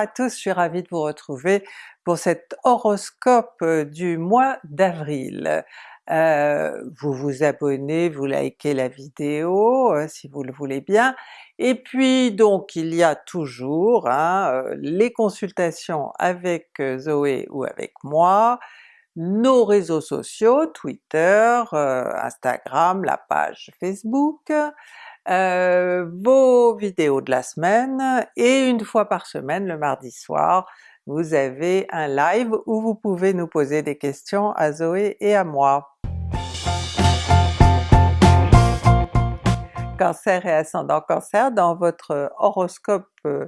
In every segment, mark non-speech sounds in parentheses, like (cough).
à tous, je suis ravie de vous retrouver pour cet horoscope du mois d'avril. Euh, vous vous abonnez, vous likez la vidéo euh, si vous le voulez bien, et puis donc il y a toujours hein, euh, les consultations avec Zoé ou avec moi, nos réseaux sociaux, Twitter, Instagram, la page Facebook, vos vidéos de la semaine, et une fois par semaine, le mardi soir, vous avez un live où vous pouvez nous poser des questions à Zoé et à moi. Cancer et ascendant Cancer, dans votre horoscope euh,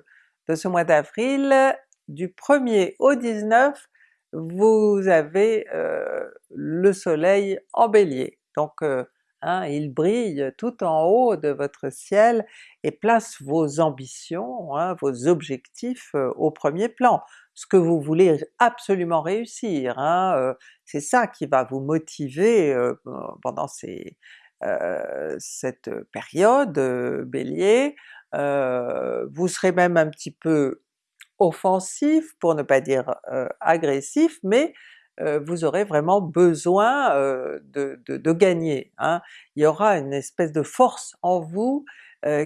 de ce mois d'avril, du 1er au 19, vous avez euh, le soleil en Bélier. Donc euh, hein, il brille tout en haut de votre ciel et place vos ambitions, hein, vos objectifs au premier plan. Ce que vous voulez absolument réussir, hein, c'est ça qui va vous motiver pendant euh, cette période Bélier, euh, vous serez même un petit peu offensif, pour ne pas dire euh, agressif, mais vous aurez vraiment besoin de, de, gagner. Hein. Il y aura une espèce de force en vous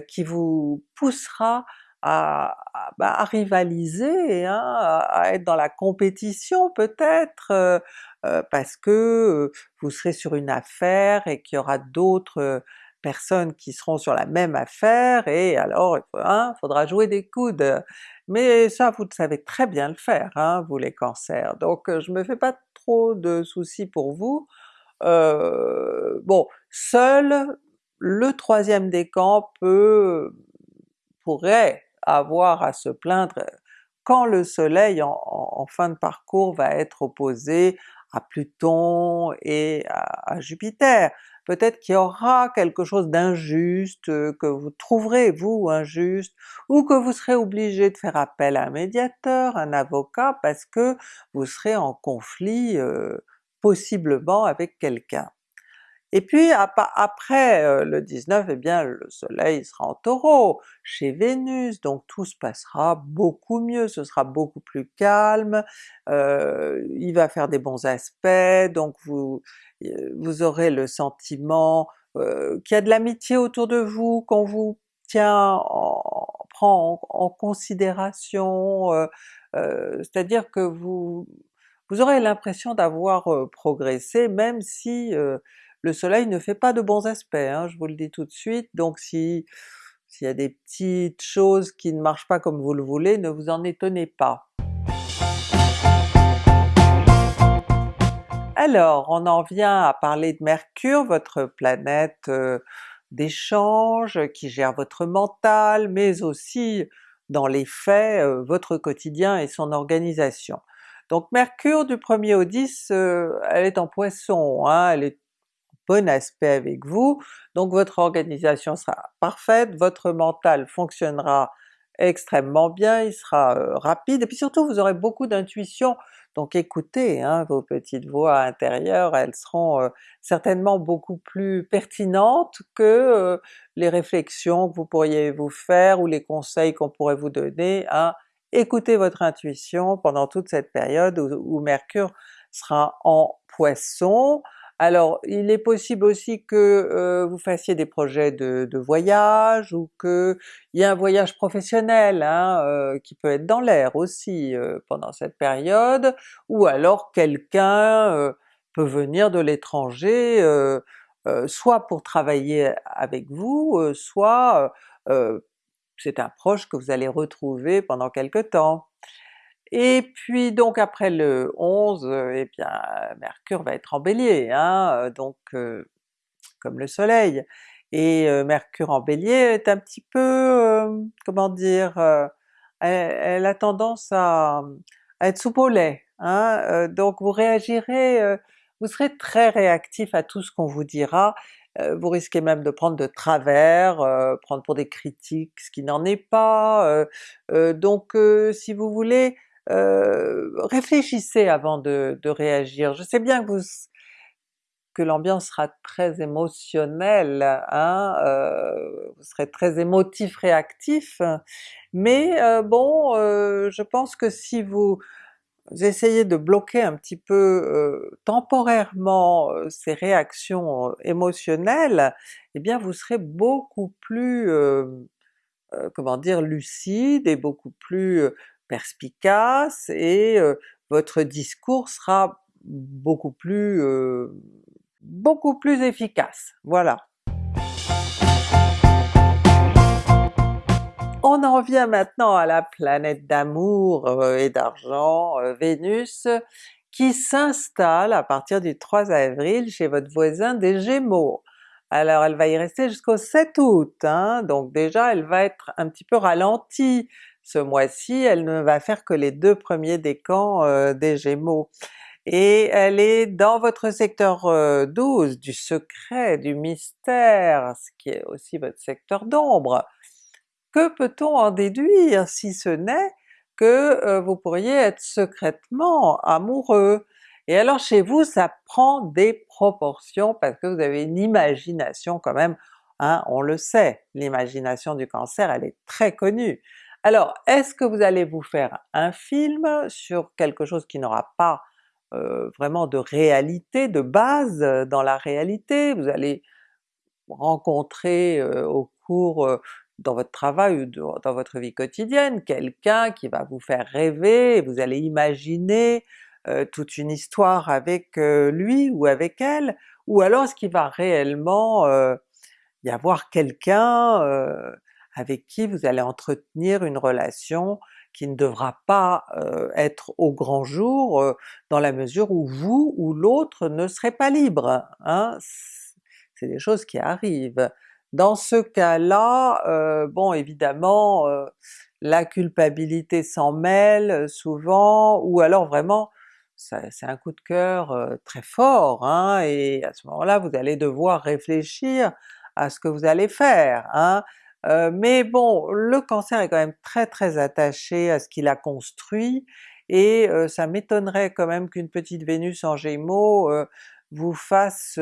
qui vous poussera à, bah, à rivaliser, hein, à, être dans la compétition peut-être, euh, euh, parce que vous serez sur une affaire et qu'il y aura d'autres personnes qui seront sur la même affaire, et alors il hein, faudra jouer des coudes. Mais ça vous savez très bien le faire, hein, vous les cancers, donc je me fais pas trop de soucis pour vous. Euh, bon, seul le troisième décan peut pourrait avoir à se plaindre quand le soleil en, fin de parcours va être opposé à Pluton et à, Jupiter. Peut-être qu'il y aura quelque chose d'injuste, que vous trouverez vous injuste, ou que vous serez obligé de faire appel à un médiateur, un avocat, parce que vous serez en conflit euh, possiblement avec quelqu'un. Et puis après euh, le 19, eh bien le soleil sera en Taureau, chez Vénus, donc tout se passera beaucoup mieux, ce sera beaucoup plus calme, euh, il va faire des bons aspects, donc vous, euh, vous aurez le sentiment qu'il y a de l'amitié autour de vous, qu'on vous tient, en, prend en, considération, c'est-à-dire que vous, vous aurez l'impression d'avoir progressé même si le soleil ne fait pas de bons aspects, hein, je vous le dis tout de suite, donc si s'il y a des petites choses qui ne marchent pas comme vous le voulez, ne vous en étonnez pas. Alors, on en vient à parler de Mercure, votre planète euh, d'échange qui gère votre mental, mais aussi dans les faits, euh, votre quotidien et son organisation. Donc Mercure du 1er au 10, euh, elle est en Poisson, hein, elle est bon aspect avec vous, donc votre organisation sera parfaite, votre mental fonctionnera extrêmement bien, il sera euh, rapide, et puis surtout vous aurez beaucoup d'intuition, donc écoutez hein, vos petites voix intérieures, elles seront euh, certainement beaucoup plus pertinentes que euh, les réflexions que vous pourriez vous faire ou les conseils qu'on pourrait vous donner, écoutez votre intuition pendant toute cette période où Mercure sera en Poisson, alors il est possible aussi que euh, vous fassiez des projets de, voyage, ou qu'il y ait un voyage professionnel hein, euh, qui peut être dans l'air aussi euh, pendant cette période, ou alors quelqu'un peut venir de l'étranger, soit pour travailler avec vous, soit c'est un proche que vous allez retrouver pendant quelque temps. Et puis donc après le 11, eh bien Mercure va être en Bélier, hein, donc comme le soleil. Et Mercure en Bélier est un petit peu, comment dire, elle, a tendance à, être soupe au lait, hein, donc vous réagirez, vous serez très réactif à tout ce qu'on vous dira, vous risquez même de prendre de travers, prendre pour des critiques ce qui n'en est pas, donc si vous voulez, euh, réfléchissez avant de, réagir. Je sais bien que vous, que l'ambiance sera très émotionnelle, hein, euh, vous serez très émotif, réactif, mais euh, bon, je pense que si vous essayez de bloquer un petit peu temporairement ces réactions émotionnelles, eh bien vous serez beaucoup plus, comment dire, lucide et beaucoup plus perspicace et votre discours sera beaucoup plus beaucoup plus efficace, voilà. On en vient maintenant à la planète d'amour et d'argent, Vénus, qui s'installe à partir du 3 avril chez votre voisin des Gémeaux. Alors elle va y rester jusqu'au 7 août, hein, donc déjà elle va être un petit peu ralentie ce mois-ci, elle ne va faire que les deux premiers décans euh, des Gémeaux et elle est dans votre secteur 12 euh, du secret, du mystère, ce qui est aussi votre secteur d'ombre. Que peut-on en déduire si ce n'est que euh, vous pourriez être secrètement amoureux? Et alors chez vous ça prend des proportions parce que vous avez une imagination quand même, hein, on le sait, l'imagination du Cancer elle est très connue. Alors est-ce que vous allez vous faire un film sur quelque chose qui n'aura pas euh, vraiment de réalité, de base euh, dans la réalité, vous allez rencontrer euh, au cours dans votre travail ou dans votre vie quotidienne quelqu'un qui va vous faire rêver, vous allez imaginer toute une histoire avec lui ou avec elle, ou alors est-ce qu'il va réellement y avoir quelqu'un avec qui vous allez entretenir une relation qui ne devra pas euh, être au grand jour euh, dans la mesure où vous ou l'autre ne serez pas libre. Hein? C'est des choses qui arrivent. Dans ce cas-là, euh, bon évidemment la culpabilité s'en mêle souvent, ou alors vraiment c'est un coup de cœur très fort, hein, et à ce moment-là vous allez devoir réfléchir à ce que vous allez faire. Hein. Euh, mais bon, le Cancer est quand même très très attaché à ce qu'il a construit, et euh, ça m'étonnerait quand même qu'une petite Vénus en Gémeaux euh, vous fasse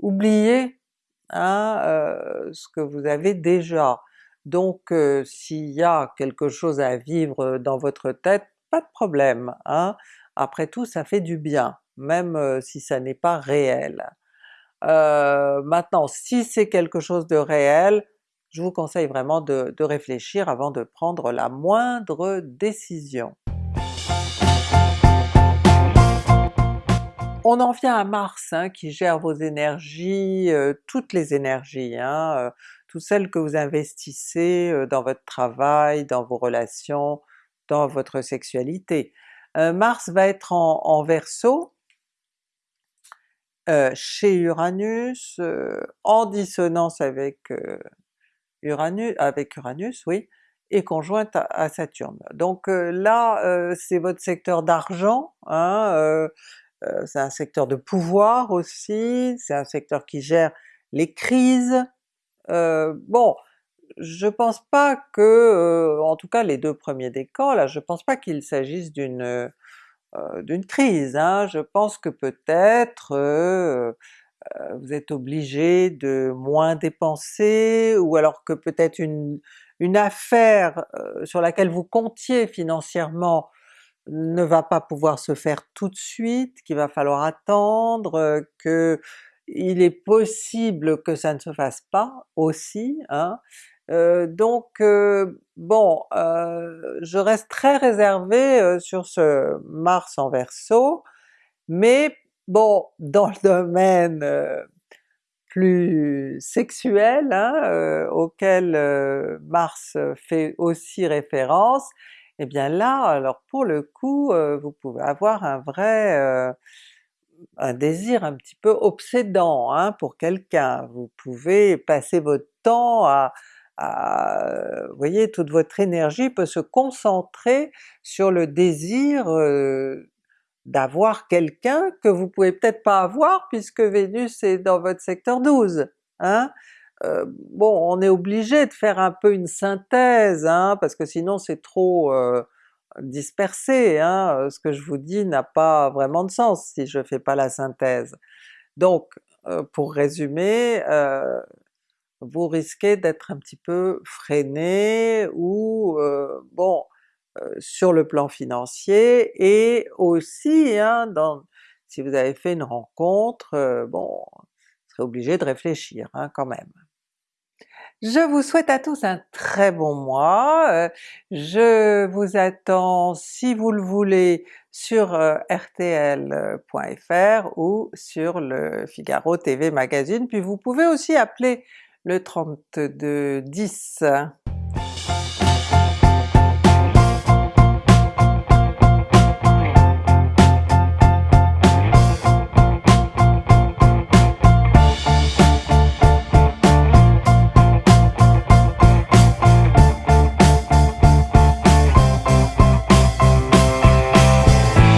oublier hein, ce que vous avez déjà. Donc s'il y a quelque chose à vivre dans votre tête, pas de problème, hein? après tout ça fait du bien, même si ça n'est pas réel. Euh, maintenant si c'est quelque chose de réel, je vous conseille vraiment de, réfléchir avant de prendre la moindre décision. On en vient à Mars hein, qui gère vos énergies, euh, toutes les énergies, hein, euh, toutes celles que vous investissez dans votre travail, dans vos relations, dans votre sexualité. Mars va être en, en Verseau, euh, chez Uranus, euh, en dissonance avec euh, Uranus, avec Uranus, oui, et conjointe à, Saturne. Donc là, c'est votre secteur d'argent, hein, c'est un secteur de pouvoir aussi, c'est un secteur qui gère les crises. bon, je pense pas que, en tout cas les deux premiers décans là, je pense pas qu'il s'agisse d'une d'une crise. Hein. Je pense que peut-être euh, euh, vous êtes obligé de moins dépenser, ou alors que peut-être une, une affaire sur laquelle vous comptiez financièrement ne va pas pouvoir se faire tout de suite, qu'il va falloir attendre, que il est possible que ça ne se fasse pas aussi, hein. Euh, donc euh, bon, euh, je reste très réservé sur ce Mars en Verseau, mais bon, (laughs) dans le domaine plus sexuel, hein, auquel Mars fait aussi référence, eh bien là, alors pour le coup, vous pouvez avoir un vrai un désir un petit peu obsédant hein, pour quelqu'un. Vous pouvez passer votre temps à, vous voyez, toute votre énergie peut se concentrer sur le désir euh, d'avoir quelqu'un que vous pouvez peut-être pas avoir puisque Vénus est dans votre secteur 12. Hein? Euh, bon, on est obligé de faire un peu une synthèse, hein, parce que sinon c'est trop, euh, dispersé, hein, ce que je vous dis n'a pas vraiment de sens si je fais pas la synthèse. Donc pour résumer, vous risquez d'être un petit peu freiné ou bon, sur le plan financier et aussi hein, dans, si vous avez fait une rencontre, bon, vous serez obligé de réfléchir hein, quand même. Je vous souhaite à tous un très bon mois, je vous attends si vous le voulez sur rtl.fr ou sur le Figaro TV Magazine, puis vous pouvez aussi appeler le 3210.